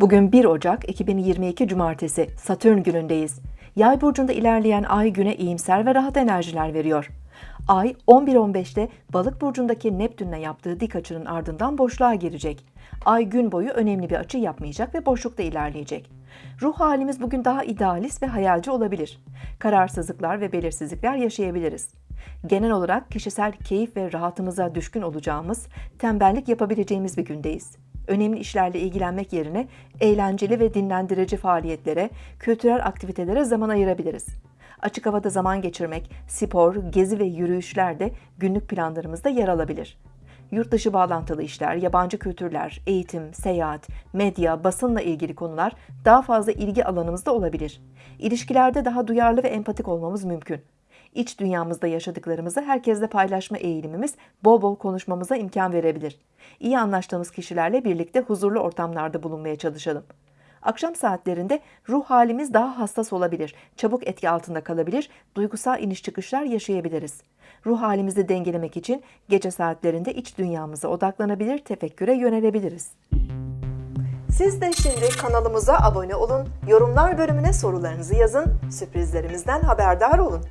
Bugün 1 Ocak 2022 Cumartesi Satürn günündeyiz. Yay burcunda ilerleyen ay güne iyimser ve rahat enerjiler veriyor. Ay 11.15'te Balık burcundaki Neptün'le yaptığı dik açının ardından boşluğa girecek. Ay gün boyu önemli bir açı yapmayacak ve boşlukta ilerleyecek. Ruh halimiz bugün daha idealist ve hayalci olabilir. Kararsızlıklar ve belirsizlikler yaşayabiliriz. Genel olarak kişisel keyif ve rahatımıza düşkün olacağımız, tembellik yapabileceğimiz bir gündeyiz. Önemli işlerle ilgilenmek yerine eğlenceli ve dinlendirici faaliyetlere, kültürel aktivitelere zaman ayırabiliriz. Açık havada zaman geçirmek, spor, gezi ve yürüyüşler de günlük planlarımızda yer alabilir. Yurt dışı bağlantılı işler, yabancı kültürler, eğitim, seyahat, medya, basınla ilgili konular daha fazla ilgi alanımızda olabilir. İlişkilerde daha duyarlı ve empatik olmamız mümkün. İç dünyamızda yaşadıklarımızı herkesle paylaşma eğilimimiz bol bol konuşmamıza imkan verebilir. İyi anlaştığımız kişilerle birlikte huzurlu ortamlarda bulunmaya çalışalım. Akşam saatlerinde ruh halimiz daha hassas olabilir, çabuk etki altında kalabilir, duygusal iniş çıkışlar yaşayabiliriz. Ruh halimizi dengelemek için gece saatlerinde iç dünyamıza odaklanabilir, tefekküre yönelebiliriz. Siz de şimdi kanalımıza abone olun, yorumlar bölümüne sorularınızı yazın, sürprizlerimizden haberdar olun.